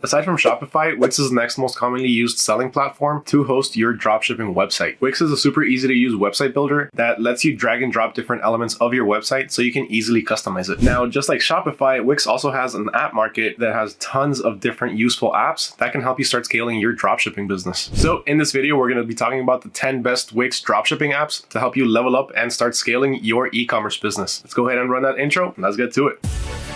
Aside from Shopify, Wix is the next most commonly used selling platform to host your dropshipping website. Wix is a super easy to use website builder that lets you drag and drop different elements of your website so you can easily customize it. Now, just like Shopify, Wix also has an app market that has tons of different useful apps that can help you start scaling your dropshipping business. So in this video, we're going to be talking about the 10 best Wix dropshipping apps to help you level up and start scaling your e-commerce business. Let's go ahead and run that intro. And let's get to it.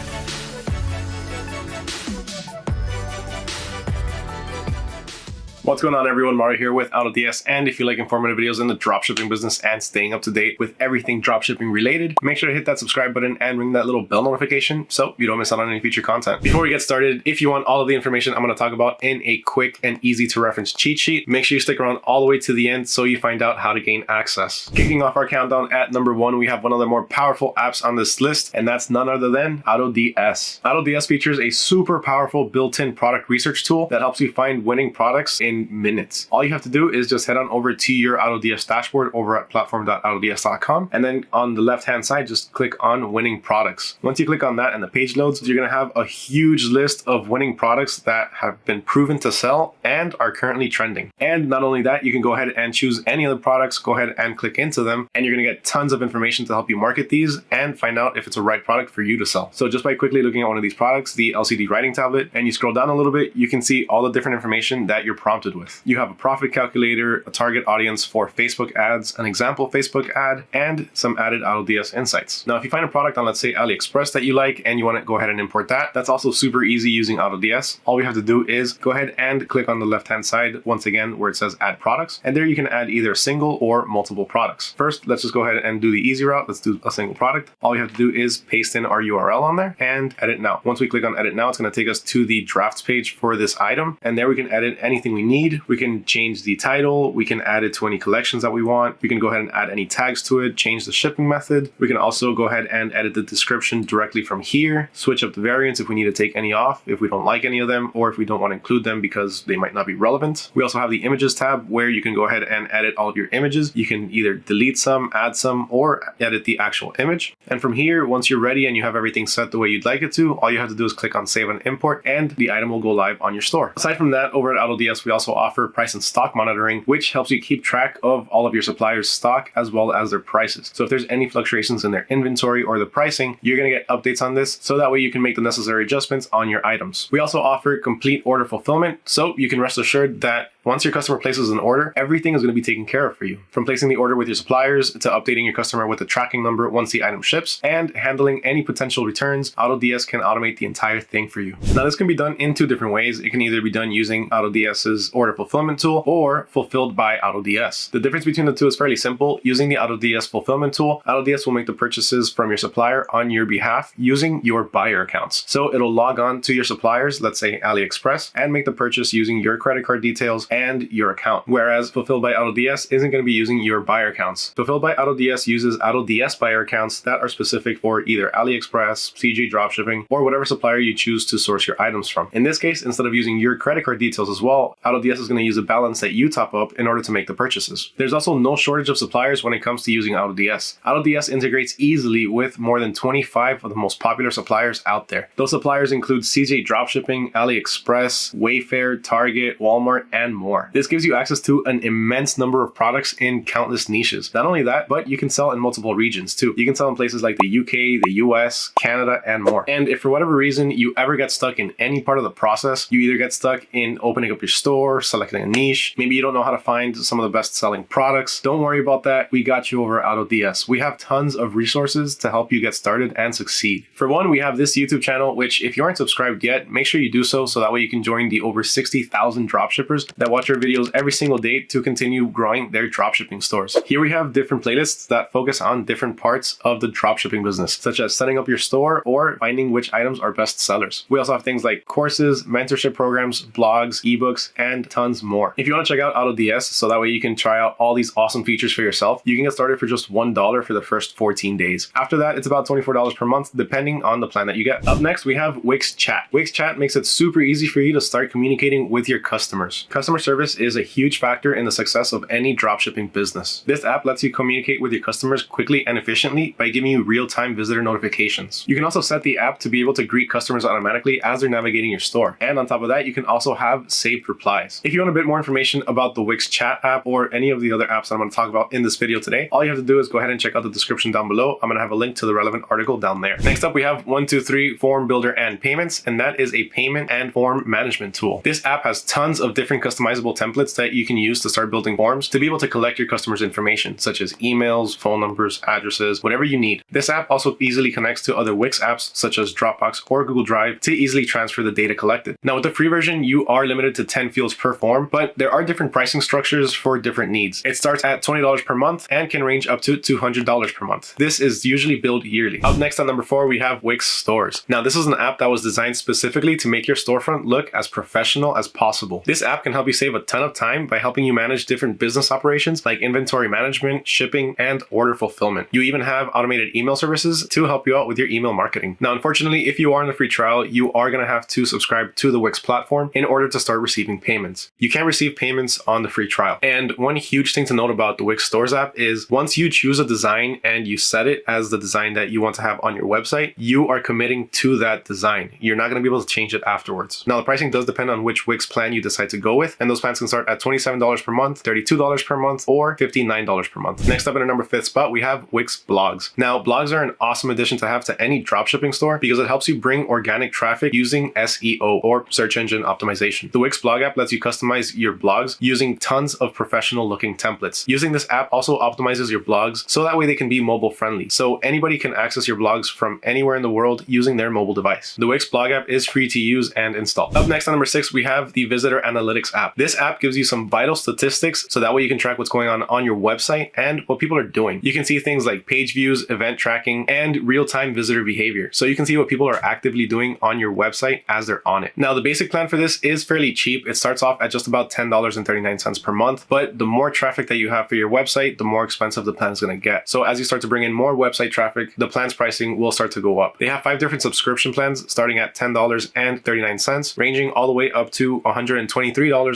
What's going on everyone, Mario here with AutoDS and if you like informative videos in the dropshipping business and staying up to date with everything dropshipping related, make sure to hit that subscribe button and ring that little bell notification so you don't miss out on any future content. Before we get started, if you want all of the information I'm going to talk about in a quick and easy to reference cheat sheet, make sure you stick around all the way to the end so you find out how to gain access. Kicking off our countdown at number one, we have one of the more powerful apps on this list and that's none other than AutoDS. AutoDS features a super powerful built-in product research tool that helps you find winning products in minutes. All you have to do is just head on over to your AutoDS dashboard over at platform.autods.com. And then on the left-hand side, just click on winning products. Once you click on that and the page loads, you're going to have a huge list of winning products that have been proven to sell and are currently trending. And not only that, you can go ahead and choose any of the products, go ahead and click into them, and you're going to get tons of information to help you market these and find out if it's a right product for you to sell. So just by quickly looking at one of these products, the LCD writing tablet, and you scroll down a little bit, you can see all the different information that you're prompted with. You have a profit calculator, a target audience for Facebook ads, an example Facebook ad, and some added AutoDS insights. Now, if you find a product on, let's say, AliExpress that you like and you want to go ahead and import that, that's also super easy using AutoDS. All we have to do is go ahead and click on the left-hand side once again where it says add products. And there you can add either single or multiple products. First, let's just go ahead and do the easy route. Let's do a single product. All we have to do is paste in our URL on there and edit now. Once we click on edit now, it's going to take us to the drafts page for this item. And there we can edit anything we need. We can change the title. We can add it to any collections that we want. We can go ahead and add any tags to it, change the shipping method. We can also go ahead and edit the description directly from here, switch up the variants if we need to take any off, if we don't like any of them, or if we don't want to include them because they might not be relevant. We also have the images tab where you can go ahead and edit all of your images. You can either delete some, add some, or edit the actual image. And from here, once you're ready and you have everything set the way you'd like it to, all you have to do is click on save and import and the item will go live on your store. Aside from that, over at AutoDS, we also offer price price and stock monitoring, which helps you keep track of all of your suppliers' stock as well as their prices. So if there's any fluctuations in their inventory or the pricing, you're going to get updates on this so that way you can make the necessary adjustments on your items. We also offer complete order fulfillment, so you can rest assured that once your customer places an order, everything is going to be taken care of for you. From placing the order with your suppliers to updating your customer with the tracking number once the item ships and handling any potential returns, AutoDS can automate the entire thing for you. Now this can be done in two different ways. It can either be done using AutoDS's order fulfillment tool or fulfilled by AutoDS. The difference between the two is fairly simple. Using the AutoDS fulfillment tool, AutoDS will make the purchases from your supplier on your behalf using your buyer accounts. So it'll log on to your suppliers, let's say AliExpress, and make the purchase using your credit card details and your account. Whereas Fulfilled by AutoDS isn't going to be using your buyer accounts. Fulfilled by AutoDS uses AutoDS buyer accounts that are specific for either AliExpress, CJ dropshipping, or whatever supplier you choose to source your items from. In this case, instead of using your credit card details as well, AutoDS is going to use a balance that you top up in order to make the purchases. There's also no shortage of suppliers when it comes to using AutoDS. AutoDS integrates easily with more than 25 of the most popular suppliers out there. Those suppliers include CJ Dropshipping, AliExpress, Wayfair, Target, Walmart, and more. This gives you access to an immense number of products in countless niches. Not only that, but you can sell in multiple regions too. You can sell in places like the UK, the US, Canada, and more. And if for whatever reason you ever get stuck in any part of the process, you either get stuck in opening up your store, selecting a niche, maybe you don't know how to find some of the best selling products, don't worry about that. We got you over at AutoDS. We have tons of resources to help you get started and succeed. For one, we have this YouTube channel, which if you aren't subscribed yet, make sure you do so so that way you can join the over 60,000 dropshippers that watch our videos every single day to continue growing their dropshipping stores. Here we have different playlists that focus on different parts of the dropshipping business, such as setting up your store or finding which items are best sellers. We also have things like courses, mentorship programs, blogs, ebooks, and tons more. If you want to check out AutoDS so that way you can try out all these awesome features for yourself, you can get started for just $1 for the first 14 days. After that, it's about $24 per month, depending on the plan that you get. Up next, we have Wix Chat. Wix Chat makes it super easy for you to start communicating with your customers. Customer service is a huge factor in the success of any dropshipping business. This app lets you communicate with your customers quickly and efficiently by giving you real-time visitor notifications. You can also set the app to be able to greet customers automatically as they're navigating your store. And on top of that, you can also have saved replies. If you want a bit more information about the Wix chat app or any of the other apps that I'm going to talk about in this video today, all you have to do is go ahead and check out the description down below. I'm going to have a link to the relevant article down there. Next up, we have 123 Form Builder and Payments, and that is a payment and form management tool. This app has tons of different customizable templates that you can use to start building forms to be able to collect your customers' information, such as emails, phone numbers, addresses, whatever you need. This app also easily connects to other Wix apps such as Dropbox or Google Drive to easily transfer the data collected. Now with the free version, you are limited to 10 fields per form, but there are different pricing structures for different needs. It starts at $20 per month and can range up to $200 per month. This is usually billed yearly. Up next on number four, we have Wix Stores. Now this is an app that was designed specifically to make your storefront look as professional as possible. This app can help you save a ton of time by helping you manage different business operations like inventory management, shipping, and order fulfillment. You even have automated email services to help you out with your email marketing. Now, unfortunately, if you are in the free trial, you are going to have to subscribe to the Wix platform in order to start receiving payments. You can receive payments on the free trial. And one huge thing to note about the Wix Stores app is once you choose a design and you set it as the design that you want to have on your website, you are committing to that design. You're not going to be able to change it afterwards. Now, the pricing does depend on which Wix plan you decide to go with, and those plans can start at $27 per month, $32 per month, or $59 per month. Next up in our number fifth spot, we have Wix Blogs. Now, blogs are an awesome addition to have to any dropshipping store because it helps you bring organic traffic using SEO or search engine optimization. The Wix blog app lets you customize your blogs using tons of professional looking templates. Using this app also optimizes your blogs so that way they can be mobile friendly. So anybody can access your blogs from anywhere in the world using their mobile device. The Wix blog app is free to use and install. Up next on number six, we have the Visitor Analytics app. This app gives you some vital statistics so that way you can track what's going on on your website and what people are doing. You can see things like page views, event tracking, and real-time visitor behavior. So you can see what people are actively doing on your website as they're on it. Now, the basic plan for this is fairly cheap. It starts off at just about $10.39 per month, but the more traffic that you have for your website, the more expensive the plan is going to get. So as you start to bring in more website traffic, the plan's pricing will start to go up. They have five different subscription plans starting at $10.39, ranging all the way up to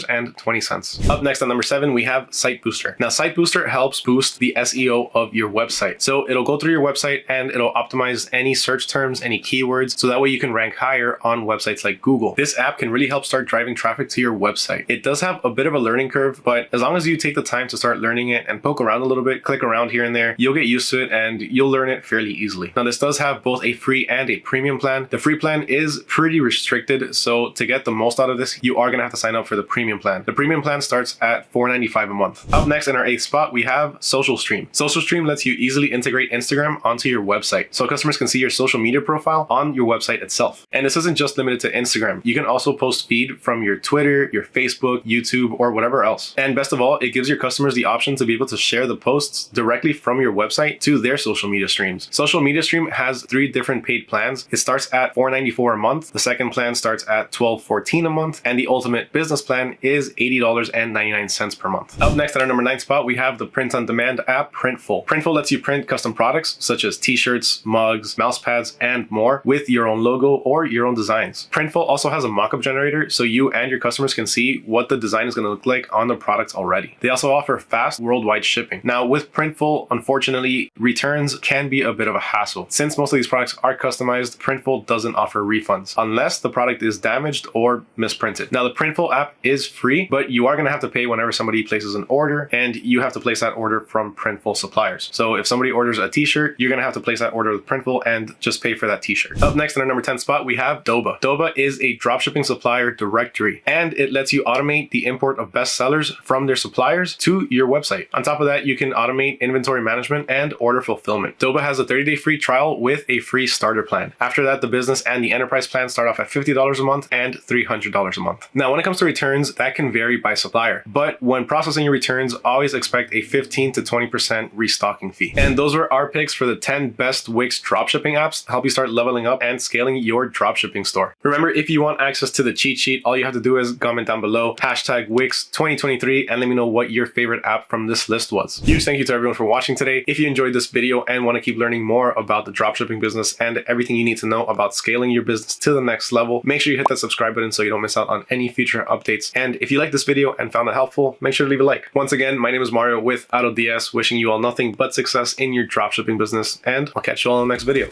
$123.20. Up next on number seven, we have Site Booster. Now, Site Booster helps boost the SEO of your website. So it'll go through your website and it'll optimize any search terms, any keywords, so that way you can rank higher on websites like Google. This app can really help start driving traffic to your website. It does have a bit of a learning curve, but as long as you take the time to start learning it and poke around a little bit, click around here and there, you'll get used to it and you'll learn it fairly easily. Now, this does have both a free and a premium plan. The free plan is pretty restricted, so to get the most out of this, you are going to have to sign up for the premium plan. The premium plan starts at $4.95 a month. Up next in our eighth spot, we have Social Stream. Social Stream lets you easily integrate Instagram onto your website, so customers can see your social media profile on your website itself. And this isn't just limited to Instagram. You can also post feed from your Twitter, your Facebook, YouTube, or whatever else. And best of all, it gives your customers the option to be able to share the posts directly from your website to their social media streams. Social Media Stream has three different paid plans. It starts at $4.94 a month. The second plan starts at $12.14 a month. And the ultimate business plan is $80.99 per month. Up next at our number nine spot, we have the print on demand app Printful. Printful lets you print custom products such as t-shirts, mugs, mouse pads, and more with your own logo or your own designs. Printful also has a mockup generator so you and your customers can see what the design is going to look like on the products already. They also offer fast worldwide shipping. Now with Printful, unfortunately, returns can be a bit of a hassle. Since most of these products are customized, Printful doesn't offer refunds unless the product is damaged or misprinted. Now the Printful app is free, but you are going to have to pay whenever somebody places an order and you have to place that order from Printful suppliers. So if somebody orders a t-shirt, you're going to have to place that order with Printful and just pay for that t-shirt. Up next in our number 10 spot, we have Doba. Doba is a dropshipping supplier directory and it lets you automate the import of best sellers from their suppliers to your website. On top of that, you can automate inventory management and order fulfillment. Doba has a 30-day free trial with a free starter plan. After that, the business and the enterprise plan start off at $50 a month and $300 a month. Now, when it comes to returns, that can vary by supplier, but when processing your returns, always expect a 15 to 20% restocking fee. And those were our picks for the 10 best Wix dropshipping apps to help you start leveling up and scaling your dropshipping store. Remember, if you want access to the cheat sheet, all you have to do is comment down below, hashtag Wix 2023, and let me know what your favorite app from this list was. Huge thank you to everyone for watching today. If you enjoyed this video and want to keep learning more about the dropshipping business and everything you need to know about scaling your business to the next level, make sure you hit that subscribe button so you don't miss out on any future updates. And If you liked this video and found it helpful, make sure to leave a like. Once again, my name is Mario with AutoDS, wishing you all nothing but success in your dropshipping business, and I'll catch you all in the next video.